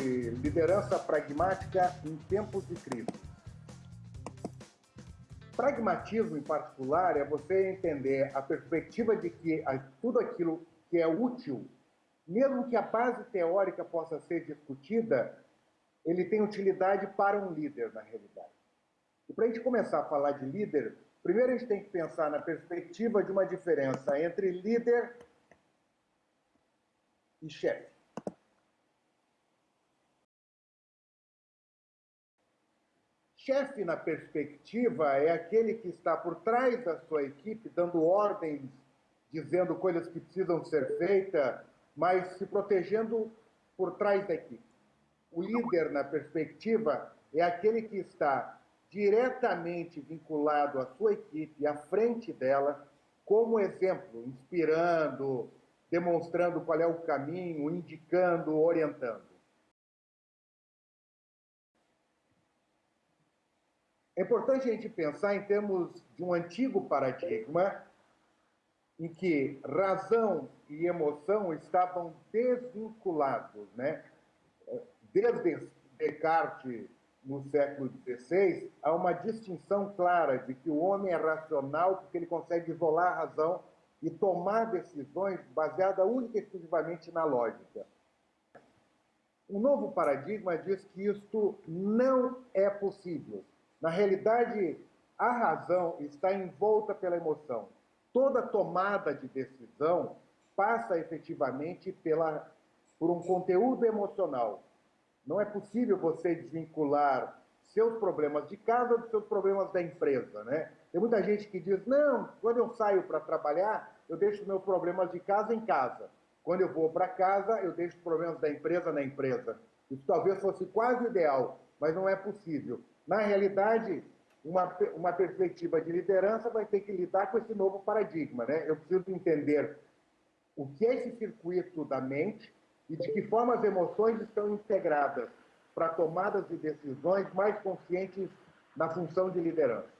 sobre liderança pragmática em tempos de crise. Pragmatismo, em particular, é você entender a perspectiva de que tudo aquilo que é útil, mesmo que a base teórica possa ser discutida, ele tem utilidade para um líder, na realidade. E para a gente começar a falar de líder, primeiro a gente tem que pensar na perspectiva de uma diferença entre líder e chefe. Chefe, na perspectiva, é aquele que está por trás da sua equipe, dando ordens, dizendo coisas que precisam ser feitas, mas se protegendo por trás da equipe. O líder, na perspectiva, é aquele que está diretamente vinculado à sua equipe, à frente dela, como exemplo, inspirando, demonstrando qual é o caminho, indicando, orientando. É importante a gente pensar em termos de um antigo paradigma em que razão e emoção estavam desvinculados, né? Desde Descartes, no século XVI, há uma distinção clara de que o homem é racional porque ele consegue isolar a razão e tomar decisões baseadas única e exclusivamente na lógica. O novo paradigma diz que isto não é possível. Na realidade, a razão está envolta pela emoção. Toda tomada de decisão passa efetivamente pela, por um conteúdo emocional. Não é possível você desvincular seus problemas de casa dos seus problemas da empresa, né? Tem muita gente que diz, não, quando eu saio para trabalhar, eu deixo meus problemas de casa em casa. Quando eu vou para casa, eu deixo os problemas da empresa na empresa. Isso talvez fosse quase ideal, mas não é possível. Na realidade, uma, uma perspectiva de liderança vai ter que lidar com esse novo paradigma. Né? Eu preciso entender o que é esse circuito da mente e de que forma as emoções estão integradas para tomadas de decisões mais conscientes na função de liderança.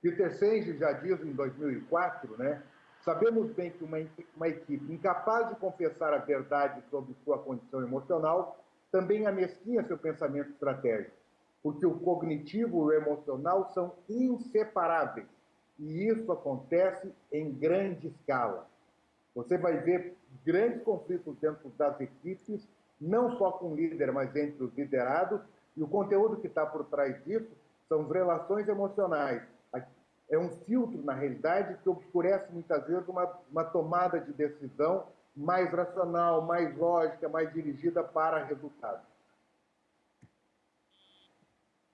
Peter Senge já diz em 2004, né? Sabemos bem que uma, uma equipe incapaz de confessar a verdade sobre sua condição emocional também amesquinha seu pensamento estratégico, porque o cognitivo e o emocional são inseparáveis, e isso acontece em grande escala. Você vai ver grandes conflitos dentro das equipes, não só com o líder, mas entre os liderados, e o conteúdo que está por trás disso são relações emocionais, é um filtro, na realidade, que obscurece muitas vezes uma, uma tomada de decisão mais racional, mais lógica, mais dirigida para resultado.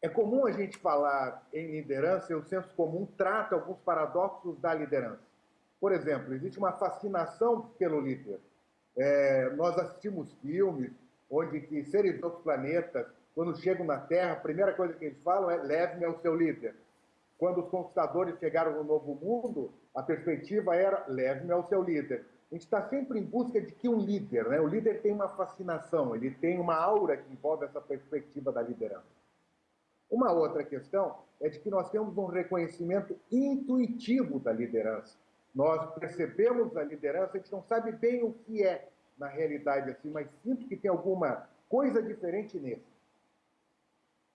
É comum a gente falar em liderança e o senso comum trata alguns paradoxos da liderança. Por exemplo, existe uma fascinação pelo líder. É, nós assistimos filmes onde que seres de outros planetas, quando chegam na Terra, a primeira coisa que eles falam é leve-me ao seu líder. Quando os conquistadores chegaram no Novo Mundo, a perspectiva era leve-me ao seu líder. A gente está sempre em busca de que um líder, né? o líder tem uma fascinação, ele tem uma aura que envolve essa perspectiva da liderança. Uma outra questão é de que nós temos um reconhecimento intuitivo da liderança. Nós percebemos a liderança, a gente não sabe bem o que é na realidade, assim, mas sinto que tem alguma coisa diferente nesse.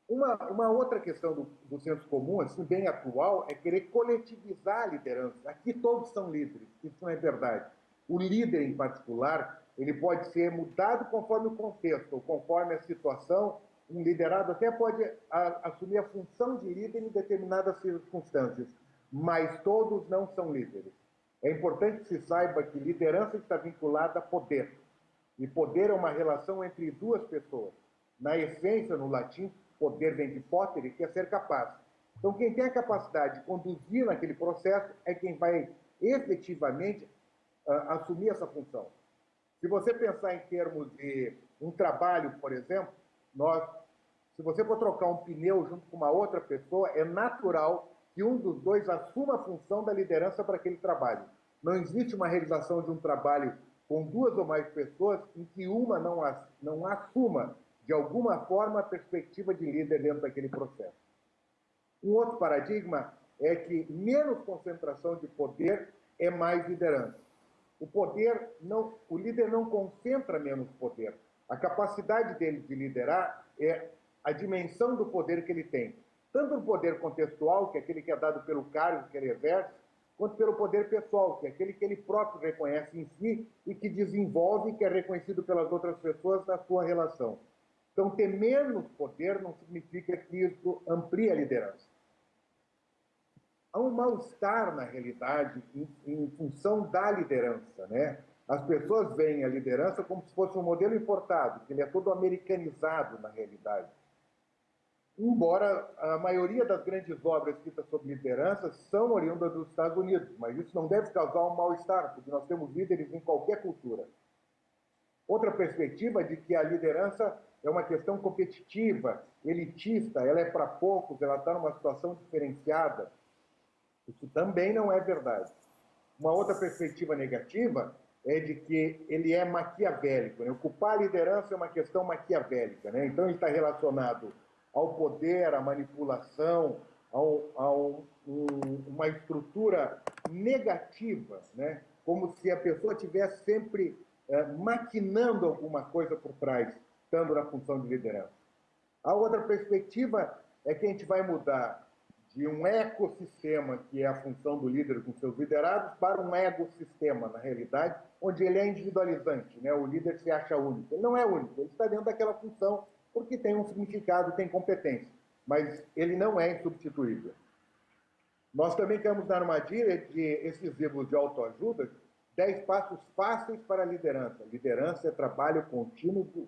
Uma, uma outra questão do, do senso comum, assim, bem atual, é querer coletivizar a liderança. Aqui todos são líderes, isso não é verdade. O líder, em particular, ele pode ser mudado conforme o contexto, ou conforme a situação. Um liderado até pode a, assumir a função de líder em determinadas circunstâncias, mas todos não são líderes. É importante que se saiba que liderança está vinculada a poder. E poder é uma relação entre duas pessoas. Na essência, no latim, poder vem de potere, que é ser capaz. Então, quem tem a capacidade de conduzir naquele processo é quem vai efetivamente assumir essa função. Se você pensar em termos de um trabalho, por exemplo, nós, se você for trocar um pneu junto com uma outra pessoa, é natural que um dos dois assuma a função da liderança para aquele trabalho. Não existe uma realização de um trabalho com duas ou mais pessoas em que uma não, não assuma de alguma forma, a perspectiva de líder dentro daquele processo. Um outro paradigma é que menos concentração de poder é mais liderança. O poder não, o líder não concentra menos poder. A capacidade dele de liderar é a dimensão do poder que ele tem. Tanto o poder contextual, que é aquele que é dado pelo cargo que ele exerce, quanto pelo poder pessoal, que é aquele que ele próprio reconhece em si e que desenvolve que é reconhecido pelas outras pessoas na sua relação. Então, ter menos poder não significa que isso amplie a liderança. Há um mal-estar, na realidade, em, em, função da liderança. Né? As pessoas veem a liderança como se fosse um modelo importado, que ele é todo americanizado, na realidade embora a maioria das grandes obras escritas sobre liderança são oriundas dos Estados Unidos, mas isso não deve causar um mal-estar, porque nós temos líderes em qualquer cultura. Outra perspectiva de que a liderança é uma questão competitiva, elitista, ela é para poucos, ela está numa situação diferenciada. Isso também não é verdade. Uma outra perspectiva negativa é de que ele é maquiavélico. Né? Ocupar a liderança é uma questão maquiavélica. Né? Então, ele está relacionado ao poder, à manipulação, a, um, uma estrutura negativa, né? como se a pessoa estivesse sempre é, maquinando alguma coisa por trás, estando na função de liderança. A outra perspectiva é que a gente vai mudar de um ecossistema, que é a função do líder com seus liderados, para um ecossistema, na realidade, onde ele é individualizante, né? o líder se acha único. Ele não é único, ele está dentro daquela função porque tem um significado, tem competência, mas ele não é insubstituível. Nós também dar uma armadilha de esses livros de autoajuda, 10 passos fáceis para a liderança. Liderança é trabalho contínuo,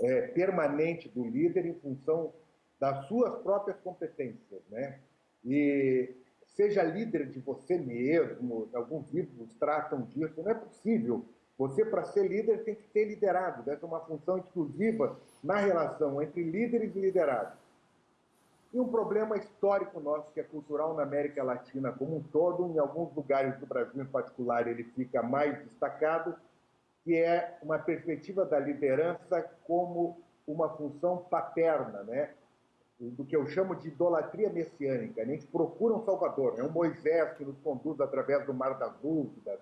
é, permanente do líder em função das suas próprias competências, né? E seja líder de você mesmo, alguns livros tratam disso, não é possível você, para ser líder, tem que ter liderado. Deve ser uma função exclusiva na relação entre líderes e liderados. E um problema histórico nosso, que é cultural na América Latina como um todo, em alguns lugares do Brasil em particular, ele fica mais destacado, que é uma perspectiva da liderança como uma função paterna, né? Do que eu chamo de idolatria messiânica. A gente procura um salvador, é né? um Moisés que nos conduz através do mar das dúvidas,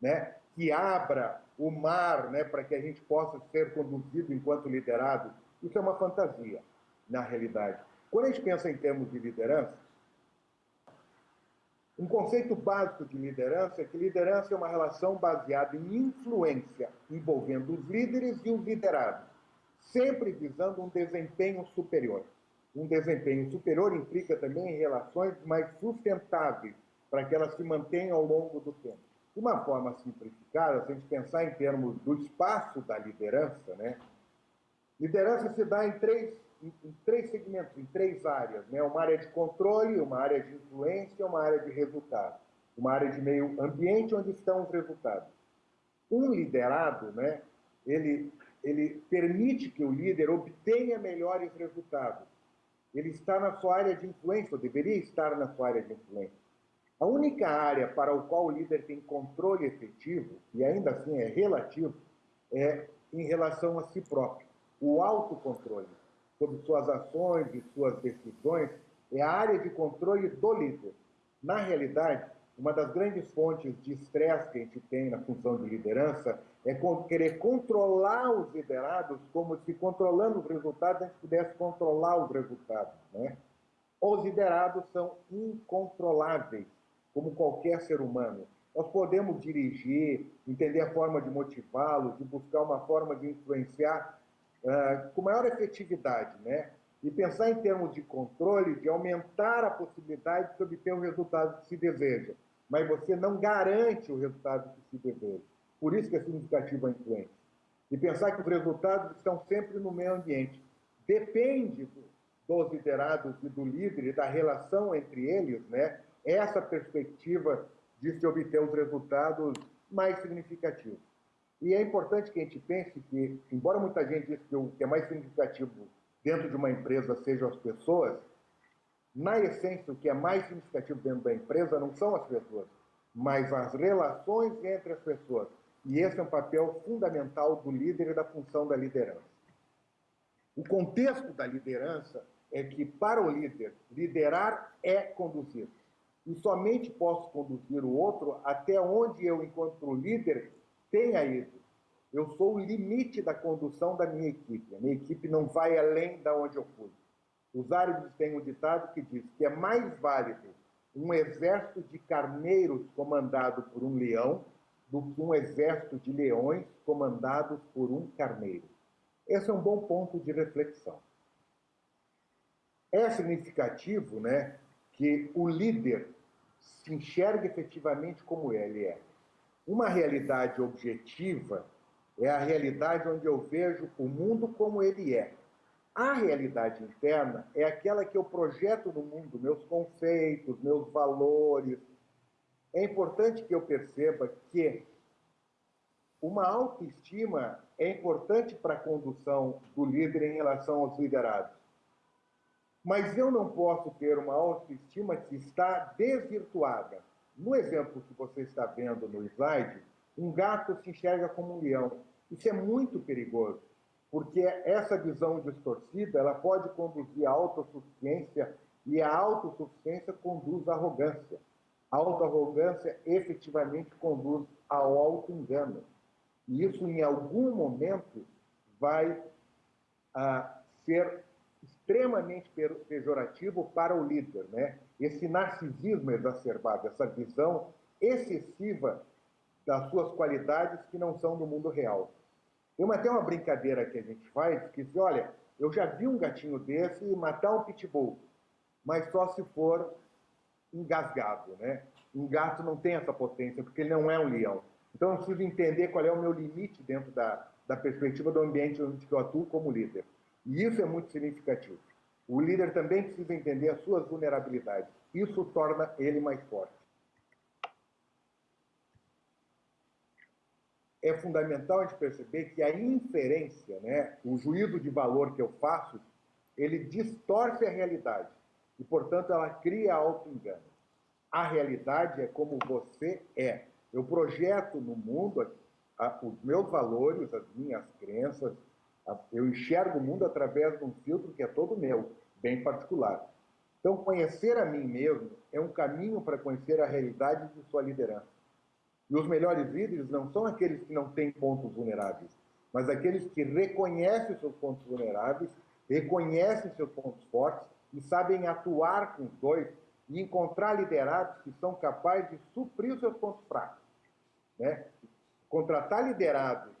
né? que abra o mar né, para que a gente possa ser conduzido enquanto liderado, isso é uma fantasia, na realidade. Quando a gente pensa em termos de liderança, um conceito básico de liderança é que liderança é uma relação baseada em influência, envolvendo os líderes e os liderados, sempre visando um desempenho superior. Um desempenho superior implica também relações mais sustentáveis, para que elas se mantenham ao longo do tempo. De uma forma simplificada, se a gente pensar em termos do espaço da liderança, né? liderança se dá em três, em, em três segmentos, em três áreas. Né? Uma área de controle, uma área de influência e uma área de resultado. Uma área de meio ambiente onde estão os resultados. Um liderado, né, ele, ele permite que o líder obtenha melhores resultados. Ele está na sua área de influência, ou deveria estar na sua área de influência. A única área para o qual o líder tem controle efetivo, e ainda assim é relativo, é em relação a si próprio. O autocontrole sobre suas ações e suas decisões é a área de controle do líder. Na realidade, uma das grandes fontes de estresse que a gente tem na função de liderança é querer controlar os liderados como se controlando os resultados a gente pudesse controlar os resultados. Né? Os liderados são incontroláveis como qualquer ser humano. Nós podemos dirigir, entender a forma de motivá-los, de buscar uma forma de influenciar uh, com maior efetividade, né? E pensar em termos de controle, de aumentar a possibilidade de obter o resultado que se deseja. Mas você não garante o resultado que se deseja. Por isso que é significativa a influência. E pensar que os resultados estão sempre no meio ambiente. Depende dos liderados e do líder e da relação entre eles, né? essa perspectiva de se obter os resultados mais significativos. E é importante que a gente pense que, embora muita gente diz que o que é mais significativo dentro de uma empresa sejam as pessoas, na essência, o que é mais significativo dentro da empresa não são as pessoas, mas as relações entre as pessoas. E esse é um papel fundamental do líder e da função da liderança. O contexto da liderança é que, para o líder, liderar é conduzir. e somente posso conduzir o outro até onde eu, enquanto líder, tenha ido. Eu sou o limite da condução da minha equipe. A minha equipe não vai além da onde eu fui. Os árabes têm um ditado que diz que é mais válido um exército de carneiros comandado por um leão do que um exército de leões comandados por um carneiro. Esse é um bom ponto de reflexão. É significativo né, que o líder se enxergue efetivamente como ele é. Uma realidade objetiva é a realidade onde eu vejo o mundo como ele é. A realidade interna é aquela que eu projeto no mundo, meus conceitos, meus valores. É importante que eu perceba que uma autoestima é importante para a condução do líder em relação aos liderados. Mas eu não posso ter uma autoestima que está desvirtuada. No exemplo que você está vendo no slide, um gato se enxerga como um leão. Isso é muito perigoso, porque essa visão distorcida ela pode conduzir à autossuficiência e a autossuficiência conduz à arrogância. A autoarrogância efetivamente conduz ao auto-engano. E isso, em algum momento, vai ah, ser extremamente pejorativo para o líder. Né? Esse narcisismo exacerbado, essa visão excessiva das suas qualidades que não são do mundo real. Tem até uma brincadeira que a gente faz, que diz, olha, eu já vi um gatinho desse matar um pitbull, mas só se for engasgado, né? Um gato não tem essa potência, porque ele não é um leão. Então eu preciso entender qual é o meu limite dentro da, da perspectiva do ambiente onde eu atuo como líder. E isso é muito significativo. O líder também precisa entender as suas vulnerabilidades. Isso torna ele mais forte. É fundamental a gente perceber que a inferência, né, o juízo de valor que eu faço, ele distorce a realidade. E, portanto, ela cria auto-engano. A realidade é como você é. Eu projeto no mundo os meus valores, as minhas crenças, eu enxergo o mundo através de um filtro que é todo meu, bem particular. Então, conhecer a mim mesmo é um caminho para conhecer a realidade de sua liderança. E os melhores líderes não são aqueles que não têm pontos vulneráveis, mas aqueles que reconhecem seus pontos vulneráveis, reconhecem seus pontos fortes e sabem atuar com os dois e encontrar liderados que são capazes de suprir os seus pontos fracos. Né? Contratar liderados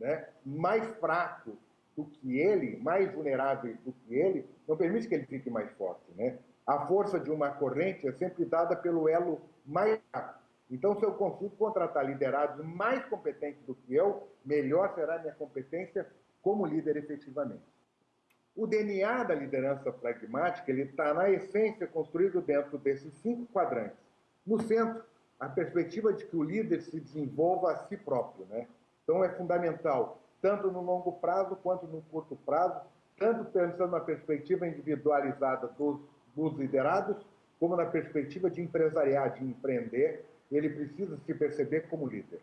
né, mais fracos do que ele, mais vulneráveis do que ele, não permite que ele fique mais forte. Né? A força de uma corrente é sempre dada pelo elo mais fraco. Então, se eu consigo contratar liderados mais competentes do que eu, melhor será a minha competência como líder efetivamente. O DNA da liderança pragmática está, na essência, construído dentro desses cinco quadrantes. No centro, a perspectiva de que o líder se desenvolva a si próprio. Né? Então, é fundamental tanto no longo prazo quanto no curto prazo, tanto pensando na perspectiva individualizada dos, dos liderados, como na perspectiva de empresariar, de empreender, ele precisa se perceber como líder.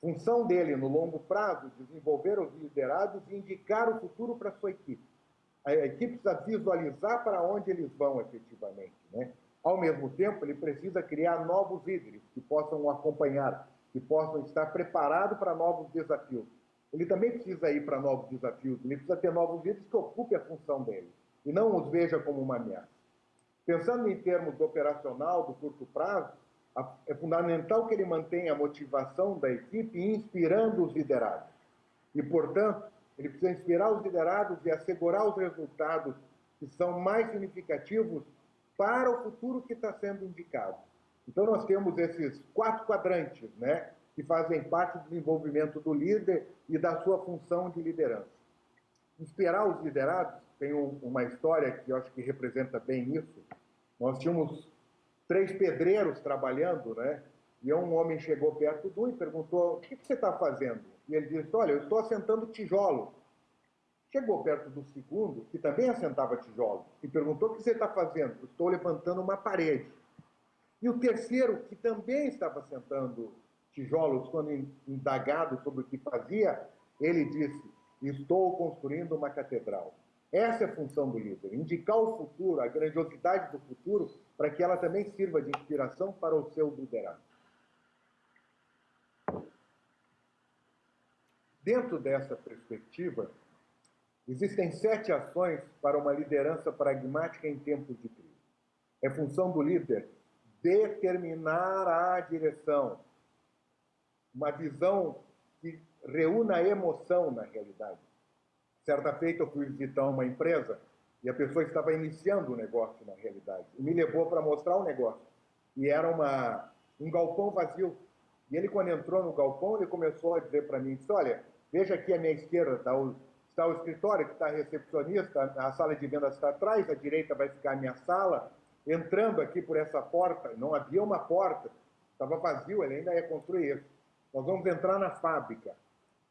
Função dele, no longo prazo, desenvolver os liderados e indicar o futuro para sua equipe. A equipe precisa visualizar para onde eles vão efetivamente. Né? Ao mesmo tempo, ele precisa criar novos líderes que possam acompanhar, que possam estar preparados para novos desafios ele também precisa ir para novos desafios, ele precisa ter novos líderes que ocupem a função dele, e não os veja como uma ameaça. Pensando em termos do operacional, do curto prazo, é fundamental que ele mantenha a motivação da equipe inspirando os liderados. E, portanto, ele precisa inspirar os liderados e assegurar os resultados que são mais significativos para o futuro que está sendo indicado. Então, nós temos esses quatro quadrantes, né? que fazem parte do desenvolvimento do líder e da sua função de liderança. Inspirar os liderados, tem uma história que eu acho que representa bem isso. Nós tínhamos três pedreiros trabalhando, né? E um homem chegou perto do e perguntou: O que você está fazendo? E ele disse: Olha, eu estou assentando tijolo. Chegou perto do segundo, que também assentava tijolo, e perguntou: O que você está fazendo? Estou levantando uma parede. E o terceiro, que também estava assentando tijolos, quando indagado sobre o que fazia, ele disse: Estou construindo uma catedral. Essa é a função do líder: indicar o futuro, a grandiosidade do futuro, para que ela também sirva de inspiração para o seu liderado. Dentro dessa perspectiva, existem sete ações para uma liderança pragmática em tempos de crise. É função do líder determinar a direção, uma visão que reúna a emoção na realidade. Certa feita eu fui visitar uma empresa e a pessoa estava iniciando o um negócio na realidade. E me levou para mostrar o negócio. E era uma, um galpão vazio. E ele, quando entrou no galpão, ele começou a dizer para mim, disse, olha, veja aqui à minha esquerda está o, está o escritório, que está a recepcionista, a sala de vendas está atrás, à direita vai ficar a minha sala. Entrando aqui por essa porta, não havia uma porta, estava vazio, ele ainda ia construir isso. Nós vamos entrar na fábrica.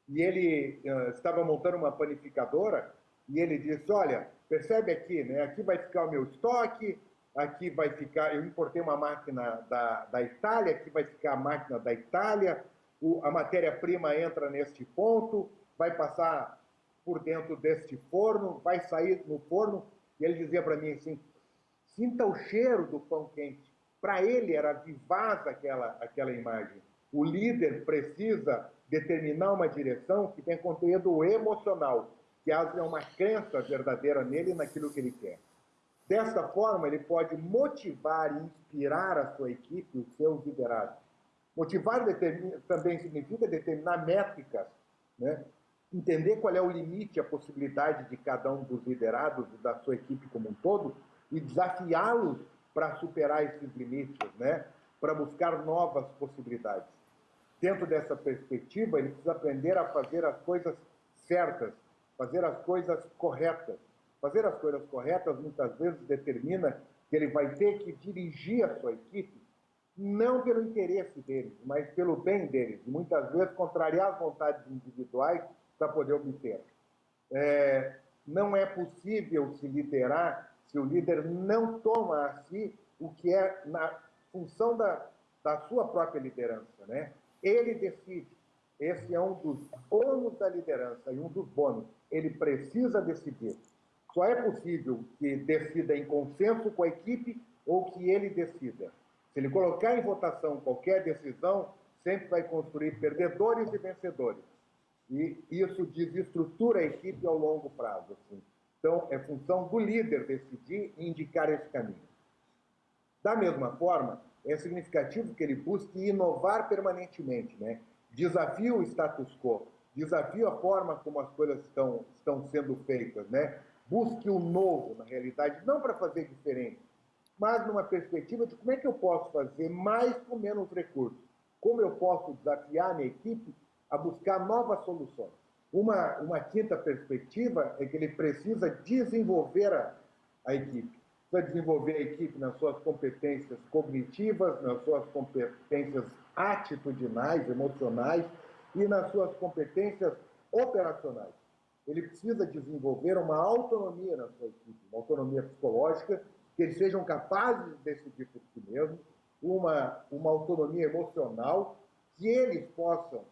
E ele uh, estava montando uma panificadora, e ele disse, olha, Percebe aqui, né? Aqui vai ficar o meu estoque, aqui vai ficar, eu importei uma máquina da, da Itália, aqui vai ficar a máquina da Itália, o, a matéria-prima entra neste ponto, vai passar por dentro deste forno, vai sair no forno, e ele dizia para mim assim, sinta o cheiro do pão quente. Para ele era vivaz aquela, aquela imagem. O líder precisa determinar uma direção que tem conteúdo emocional, que haja uma crença verdadeira nele naquilo que ele quer. Desta forma, ele pode motivar e inspirar a sua equipe, os seus liderados. Motivar também significa determinar métricas, né? entender qual é o limite, a possibilidade de cada um dos liderados e da sua equipe como um todo e desafiá-los para superar esses limites, né? para buscar novas possibilidades. Dentro dessa perspectiva, ele precisa aprender a fazer as coisas certas, fazer as coisas corretas. Fazer as coisas corretas muitas vezes determina que ele vai ter que dirigir a sua equipe não pelo interesse deles, mas pelo bem deles, muitas vezes contrariar as vontades individuais para poder obter. É, não é possível se liderar se o líder não toma a si o que é na função da, da sua própria liderança. Né? Ele decide. Esse é um dos ônus da liderança e um dos bônus ele precisa decidir. Só é possível que decida em consenso com a equipe ou que ele decida. Se ele colocar em votação qualquer decisão, sempre vai construir perdedores e vencedores. E isso desestrutura a equipe ao longo prazo. Assim. Então, é função do líder decidir e indicar esse caminho. Da mesma forma, é significativo que ele busque inovar permanentemente, né? desafie o status quo, desafie a forma como as coisas estão, estão sendo feitas, né? Busque o novo, na realidade, não para fazer diferente, mas numa perspectiva de como é que eu posso fazer mais com menos recursos. Como eu posso desafiar a minha equipe a buscar novas soluções. Uma, uma quinta perspectiva é que ele precisa desenvolver a, a equipe. Precisa desenvolver a equipe nas suas competências cognitivas, nas suas competências atitudinais, emocionais, e nas suas competências operacionais. Ele precisa desenvolver uma autonomia na sua equipe, uma autonomia psicológica, que eles sejam capazes de decidir por si mesmos, uma, uma autonomia emocional, que eles possam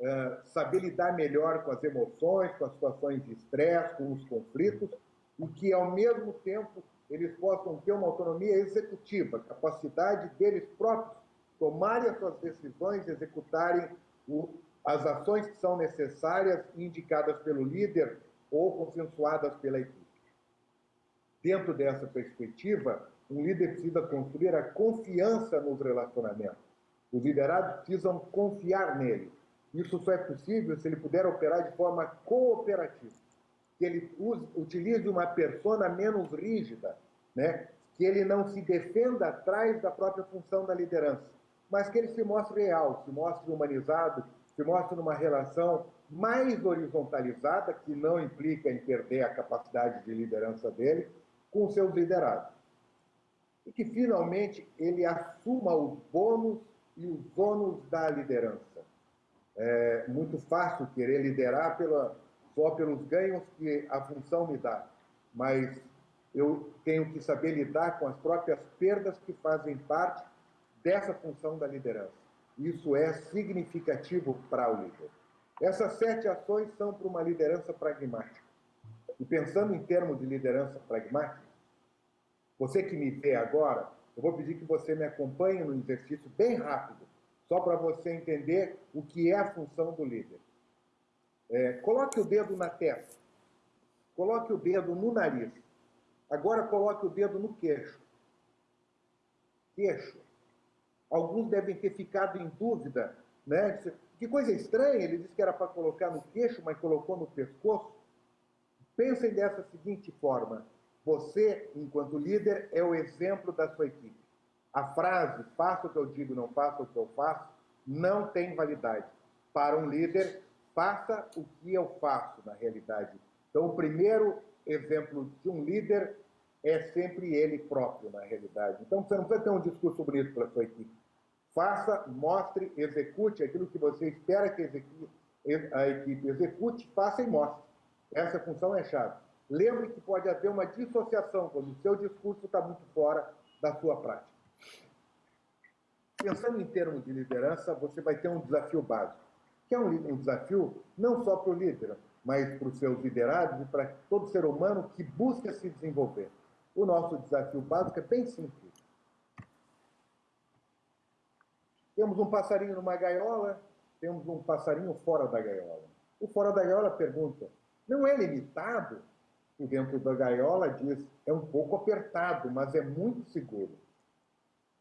é, saber lidar melhor com as emoções, com as situações de estresse, com os conflitos, e que, ao mesmo tempo, eles possam ter uma autonomia executiva, capacidade deles próprios tomarem as suas decisões, executarem o, as ações que são necessárias indicadas pelo líder ou consensuadas pela equipe. Dentro dessa perspectiva, um líder precisa construir a confiança nos relacionamentos. Os liderados precisam confiar nele. Isso só é possível se ele puder operar de forma cooperativa. Que ele use, utilize uma persona menos rígida, né? que ele não se defenda atrás da própria função da liderança, mas que ele se mostre real, se mostre humanizado, se mostra numa relação mais horizontalizada, que não implica em perder a capacidade de liderança dele, com seus liderados. E que, finalmente, ele assuma os bônus e os ônus da liderança. É muito fácil querer liderar pela, só pelos ganhos que a função me dá, mas eu tenho que saber lidar com as próprias perdas que fazem parte dessa função da liderança. Isso é significativo para o líder. Essas sete ações são para uma liderança pragmática. E pensando em termos de liderança pragmática, você que me vê agora, eu vou pedir que você me acompanhe no exercício bem rápido, só para você entender o que é a função do líder. É, coloque o dedo na testa, coloque o dedo no nariz, agora coloque o dedo no queixo. Queixo. Alguns devem ter ficado em dúvida, né? Que coisa estranha, ele disse que era para colocar no queixo, mas colocou no pescoço. Pensem dessa seguinte forma: você, enquanto líder, é o exemplo da sua equipe. A frase, faça o que eu digo, não faça o que eu faço, não tem validade. Para um líder, faça o que eu faço, na realidade. Então, o primeiro exemplo de um líder é sempre ele próprio, na realidade. Então, você não precisa ter um discurso bonito para sua equipe. Faça, mostre, execute aquilo que você espera que a equipe execute, faça e mostre. Essa função é chave. Lembre que pode haver uma dissociação quando o seu discurso está muito fora da sua prática. Pensando em termos de liderança, você vai ter um desafio básico, que é um, um desafio não só para o líder, mas para os seus liderados e para todo ser humano que busca se desenvolver. O nosso desafio básico é bem simples. Temos um passarinho numa gaiola, temos um passarinho fora da gaiola. O fora da gaiola pergunta: não é limitado? E dentro da gaiola diz: é um pouco apertado, mas é muito seguro.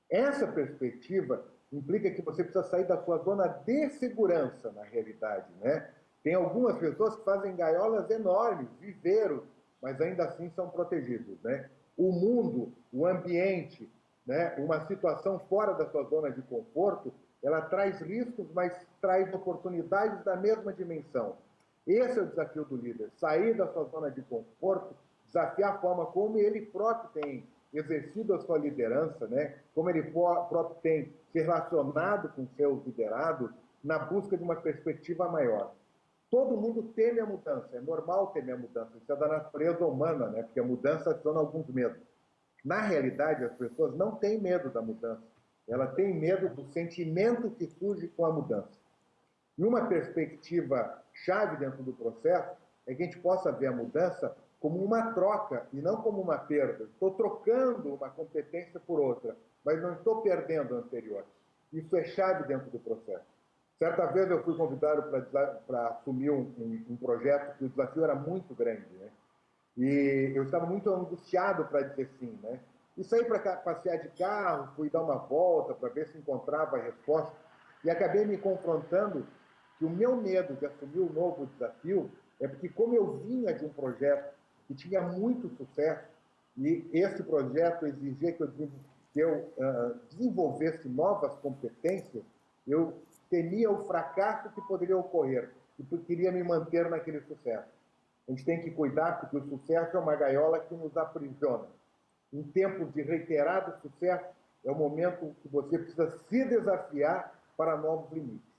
Essa perspectiva implica que você precisa sair da sua zona de segurança, na realidade, né? Tem algumas pessoas que fazem gaiolas enormes, viveiros, mas ainda assim são protegidos, né? O mundo, o ambiente, né? uma situação fora da sua zona de conforto, ela traz riscos, mas traz oportunidades da mesma dimensão. Esse é o desafio do líder, sair da sua zona de conforto, desafiar a forma como ele próprio tem exercido a sua liderança, né? como ele próprio tem se relacionado com seus liderados na busca de uma perspectiva maior. Todo mundo teme a mudança, é normal temer a mudança, isso é da natureza humana, né? porque a mudança adiciona alguns medos. Na realidade, as pessoas não têm medo da mudança, ela tem medo do sentimento que surge com a mudança. E uma perspectiva chave dentro do processo é que a gente possa ver a mudança como uma troca e não como uma perda. Estou trocando uma competência por outra, mas não estou perdendo a anterior. Isso é chave dentro do processo. Certa vez eu fui convidado para assumir um, um, um, projeto que o desafio era muito grande, né? E eu estava muito angustiado para dizer sim, né? E saí para passear de carro, fui dar uma volta para ver se encontrava a resposta e acabei me confrontando que o meu medo de assumir um novo desafio é porque como eu vinha de um projeto que tinha muito sucesso, e esse projeto exigia que eu, que eu uh, desenvolvesse novas competências, eu temia o fracasso que poderia ocorrer e queria me manter naquele sucesso. A gente tem que cuidar porque o sucesso é uma gaiola que nos aprisiona. Em tempos de reiterado sucesso, é o momento que você precisa se desafiar para novos limites.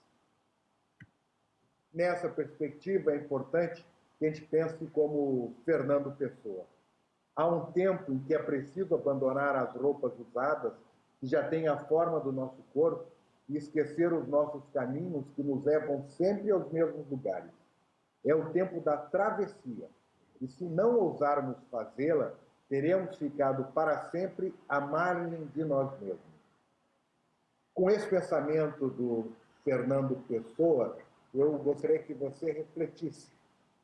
Nessa perspectiva, é importante que a gente pense como Fernando Pessoa. Há um tempo em que é preciso abandonar as roupas usadas, que já têm a forma do nosso corpo, e esquecer os nossos caminhos que nos levam sempre aos mesmos lugares. É o tempo da travessia, e se não ousarmos fazê-la, teremos ficado para sempre à margem de nós mesmos. Com esse pensamento do Fernando Pessoa, eu gostaria que você refletisse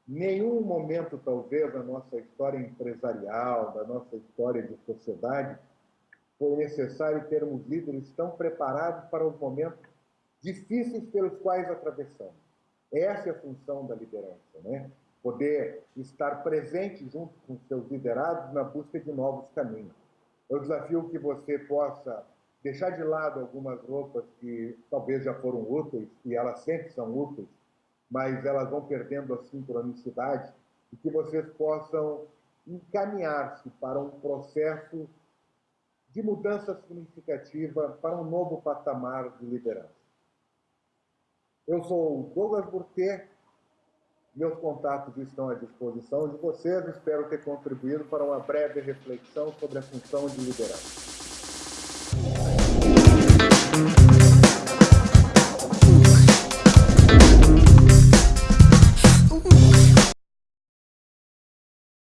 nenhum momento, talvez, da nossa história empresarial, da nossa história de sociedade, foi necessário termos líderes tão preparados para os momentos difíceis pelos quais atravessamos. Essa é a função da liderança, né? Poder estar presente junto com seus liderados na busca de novos caminhos. Eu desafio que você possa deixar de lado algumas roupas que talvez já foram úteis, e elas sempre são úteis, mas elas vão perdendo a sincronicidade e que vocês possam encaminhar-se para um processo de mudança significativa para um novo patamar de liderança. Eu sou o Douglas Burté, meus contatos estão à disposição de vocês, espero ter contribuído para uma breve reflexão sobre a função de liderança. Thank you.